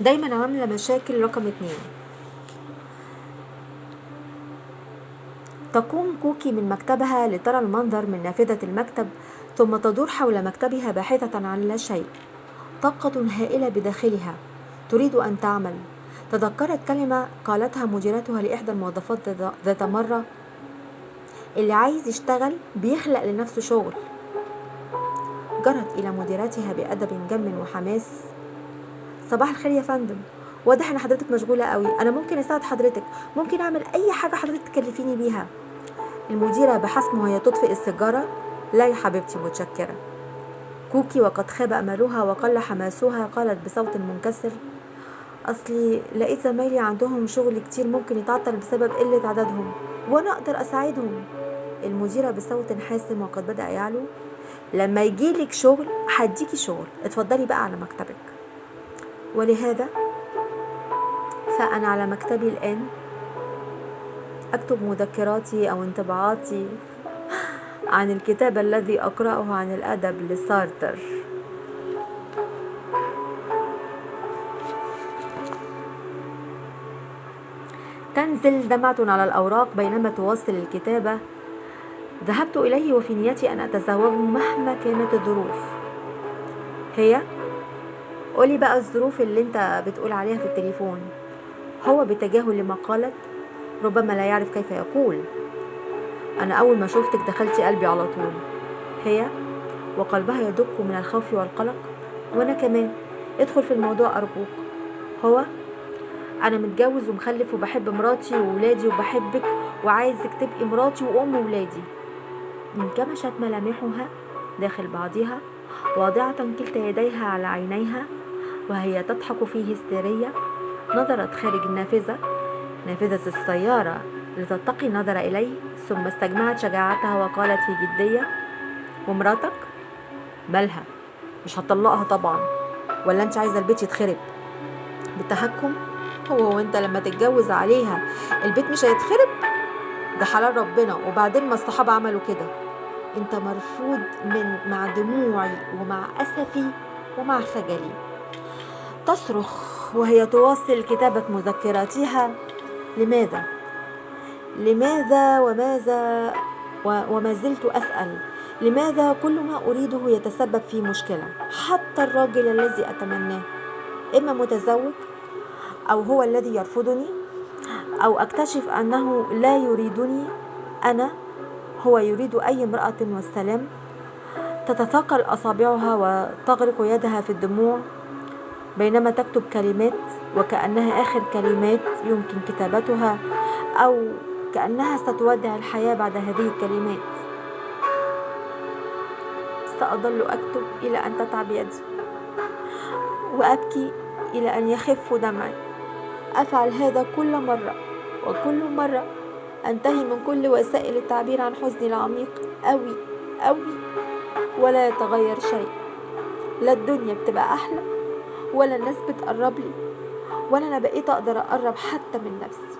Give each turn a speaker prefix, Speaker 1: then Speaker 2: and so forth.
Speaker 1: دايما عاملة مشاكل رقم اتنين. تقوم كوكي من مكتبها لترى المنظر من نافذة المكتب ثم تدور حول مكتبها باحثة عن لا شيء. طاقة هائلة بداخلها. تريد أن تعمل. تذكرت كلمة قالتها مديرتها لإحدى الموظفات ذات مرة. اللي عايز يشتغل بيخلق لنفسه شغل. جرت إلى مديرتها بأدب جم وحماس. صباح الخير يا فندم. واضح إن حضرتك مشغولة قوي. أنا ممكن أساعد حضرتك. ممكن أعمل أي حاجة حضرتك تكلفيني بيها. المديرة بحسم وهي تطفئ السيجارة. لا يا حبيبتي متشكرة. كوكي وقد خاب أملها وقل حماسها. قالت بصوت منكسر. أصلي لقيت زمايلي عندهم شغل كتير ممكن يتعطل بسبب قلة عددهم. وأنا أقدر أساعدهم. المديرة بصوت حاسم وقد بدأ يعلو. لما يجيلك شغل هديكي شغل. اتفضلي بقى على مكتبك. ولهذا فأنا على مكتبي الآن أكتب مذكراتي أو انطباعاتي عن الكتاب الذي أقرأه عن الأدب لسارتر. تنزل دمعة على الأوراق بينما تواصل الكتابة. ذهبت إليه وفي نيتي أن أتزوجه مهما كانت الظروف. هي قولي بقى الظروف اللي انت بتقول عليها في التليفون. هو بتجاهل لما قالت ربما لا يعرف كيف يقول. أنا أول ما شفتك دخلتي قلبي على طول. هي وقلبها يدق من الخوف والقلق وأنا كمان. ادخل في الموضوع أرجوك. هو أنا متجوز ومخلف وبحب مراتي وولادي وبحبك وعايزك تبقي مراتي وأم ولادي. انكمشت ملامحها داخل بعضها واضعة كلتا يديها على عينيها وهي تضحك في هستيرية نظرت خارج النافذة. نافذة السيارة لتتقي النظر إليه ثم استجمعت شجاعتها وقالت في جدية ومراتك؟ مالها مش هتطلقها طبعا. ولا أنت عايزة البيت يتخرب؟ بالتهكم هو وأنت لما تتجوز عليها البيت مش هيتخرب؟ ده حلال ربنا وبعدين ما الصحابة عملوا كده. أنت مرفوض من مع دموعي ومع أسفي ومع خجلي. تصرخ وهي تواصل كتابة مذكراتها. لماذا؟ لماذا وماذا وما زلت أسأل. لماذا كل ما أريده يتسبب في مشكلة؟ حتى الراجل الذي أتمناه. إما متزوج أو هو الذي يرفضني أو أكتشف أنه لا يريدني أنا هو يريد أي امرأة والسلام. تتثاقل أصابعها وتغرق يدها في الدموع. بينما تكتب كلمات وكأنها آخر كلمات يمكن كتابتها أو كأنها ستودع الحياة بعد هذه الكلمات. سأظل أكتب إلى أن تتعب يدي وأبكي إلى أن يخف دمعي. أفعل هذا كل مرة وكل مرة أنتهي من كل وسائل التعبير عن حزني العميق. أوي أوي ولا يتغير شيء. لا الدنيا بتبقى أحلى. ولا الناس بتقرب لي ولا أنا بقيت أقدر أقرب حتى من نفسي.